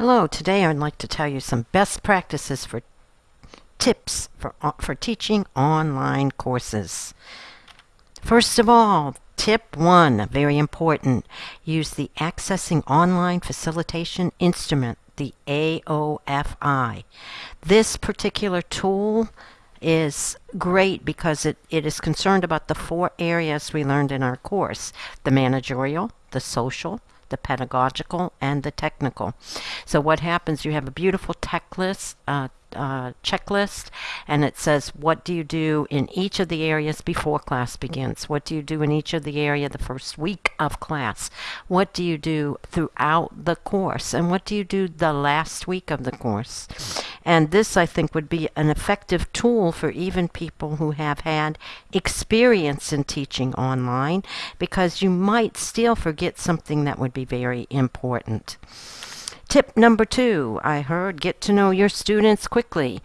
Hello, today I'd like to tell you some best practices for tips for, for teaching online courses. First of all, tip one, very important, use the Assessing Online Facilitation Instrument, the AOFI. This particular tool is great because it, it is concerned about the four areas we learned in our course, the managerial, the social, the pedagogical, and the technical. So what happens, you have a beautiful uh, uh, checklist and it says what do you do in each of the areas before class begins? What do you do in each of the area the first week of class? What do you do throughout the course? And what do you do the last week of the course and this I think would be an effective tool for even people who have had experience in teaching online because you might still forget something that would be very important Tip number two, I heard get to know your students quickly.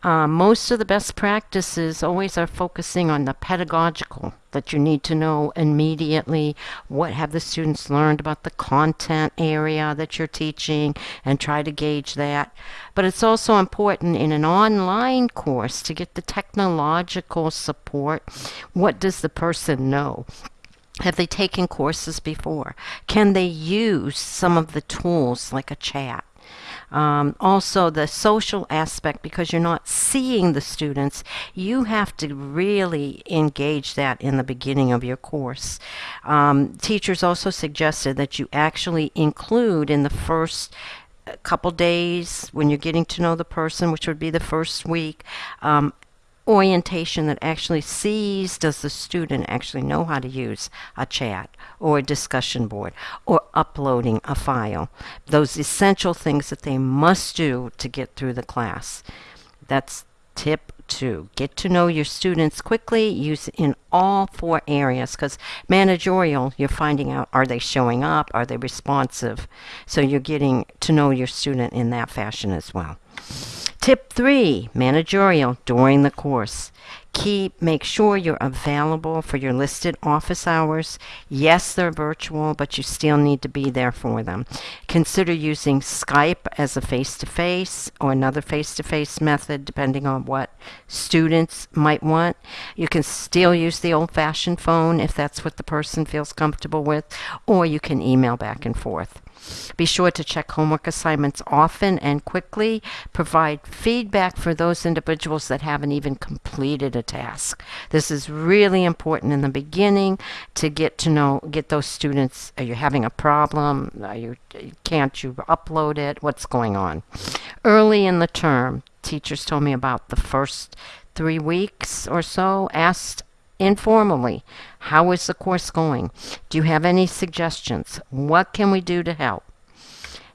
Uh, most of the best practices always are focusing on the pedagogical, that you need to know immediately what have the students learned about the content area that you're teaching and try to gauge that. But it's also important in an online course to get the technological support. What does the person know? Have they taken courses before? Can they use some of the tools like a chat? Um, also, the social aspect, because you're not seeing the students, you have to really engage that in the beginning of your course. Um, teachers also suggested that you actually include in the first uh, couple days when you're getting to know the person, which would be the first week, um, orientation that actually sees does the student actually know how to use a chat or a discussion board or uploading a file. Those essential things that they must do to get through the class. That's tip two. Get to know your students quickly, use in all four areas because managerial, you're finding out are they showing up, are they responsive? So you're getting to know your student in that fashion as well. Tip three, managerial during the course. Keep, make sure you're available for your listed office hours. Yes, they're virtual, but you still need to be there for them. Consider using Skype as a face-to-face -face or another face-to-face -face method, depending on what students might want. You can still use the old-fashioned phone if that's what the person feels comfortable with, or you can email back and forth. Be sure to check homework assignments often and quickly. Provide feedback for those individuals that haven't even completed a task. This is really important in the beginning to get to know, get those students, are you having a problem? Are you, can't you upload it? What's going on? Early in the term, teachers told me about the first three weeks or so, asked informally. How is the course going? Do you have any suggestions? What can we do to help?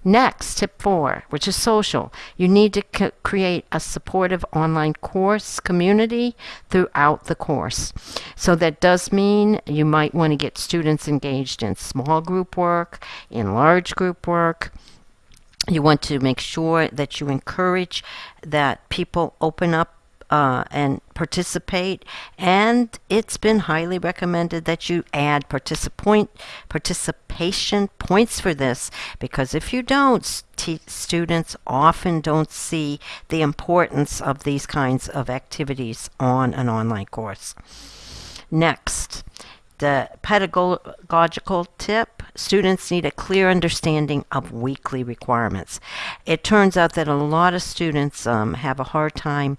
Next, tip four, which is social. You need to create a supportive online course community throughout the course. So that does mean you might want to get students engaged in small group work, in large group work. You want to make sure that you encourage that people open up uh, and participate. And it's been highly recommended that you add participant participation points for this because if you don't, students often don't see the importance of these kinds of activities on an online course. Next, the pedagogical tip, students need a clear understanding of weekly requirements. It turns out that a lot of students um, have a hard time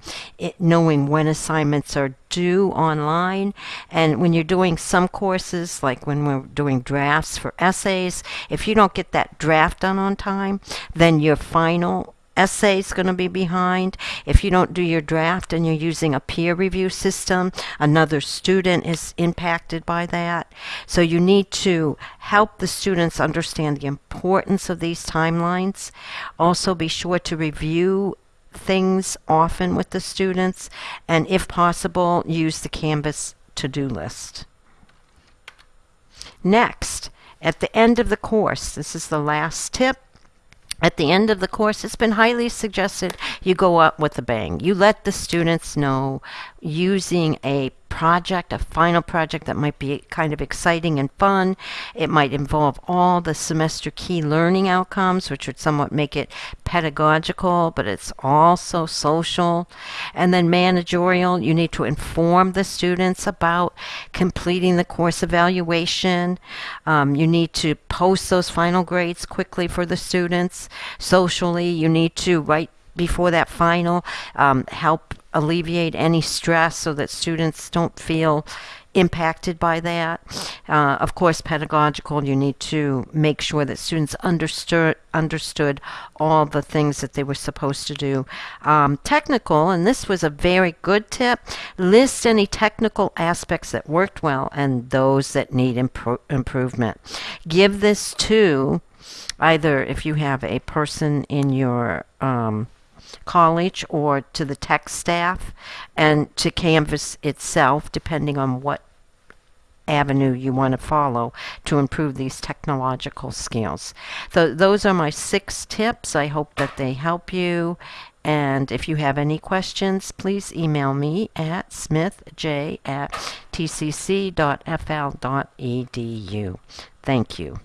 knowing when assignments are due online. And when you're doing some courses, like when we're doing drafts for essays, if you don't get that draft done on time, then your final essay is going to be behind. If you don't do your draft and you're using a peer review system, another student is impacted by that. So you need to help the students understand the importance of these timelines. Also be sure to review things often with the students and if possible use the Canvas to-do list. Next, at the end of the course, this is the last tip, at the end of the course, it's been highly suggested you go up with a bang. You let the students know using a project, a final project that might be kind of exciting and fun. It might involve all the semester key learning outcomes, which would somewhat make it pedagogical, but it's also social. And then managerial, you need to inform the students about completing the course evaluation. Um, you need to post those final grades quickly for the students. Socially, you need to write before that final, um, help alleviate any stress so that students don't feel impacted by that. Uh, of course, pedagogical, you need to make sure that students understood understood all the things that they were supposed to do. Um, technical, and this was a very good tip, list any technical aspects that worked well and those that need impro improvement. Give this to either if you have a person in your um, college or to the tech staff and to Canvas itself, depending on what avenue you want to follow to improve these technological skills. So those are my six tips. I hope that they help you. And if you have any questions, please email me at smithj at tcc.fl.edu. Thank you.